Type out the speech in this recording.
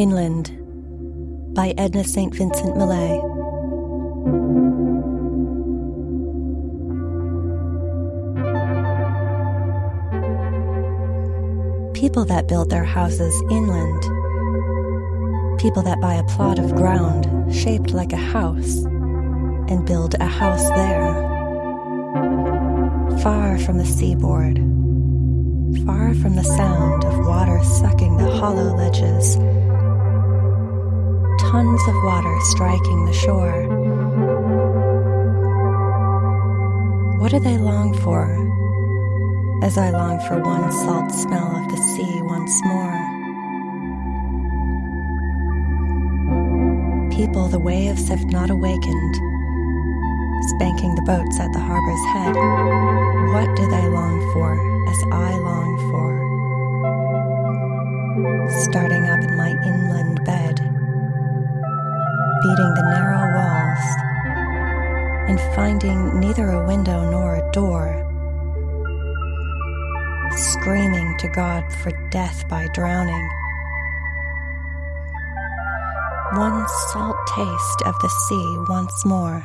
Inland by Edna St. Vincent Millay. People that build their houses inland. People that buy a plot of ground shaped like a house and build a house there. Far from the seaboard, far from the sound of water sucking the hollow ledges, tons of water striking the shore. What do they long for? As I long for one salt smell of the sea once more. People the waves have not awakened, spanking the boats at the harbor's head. What do they long for as I long for? Starting up in my inland beating the narrow walls, and finding neither a window nor a door. Screaming to God for death by drowning. One salt taste of the sea once more.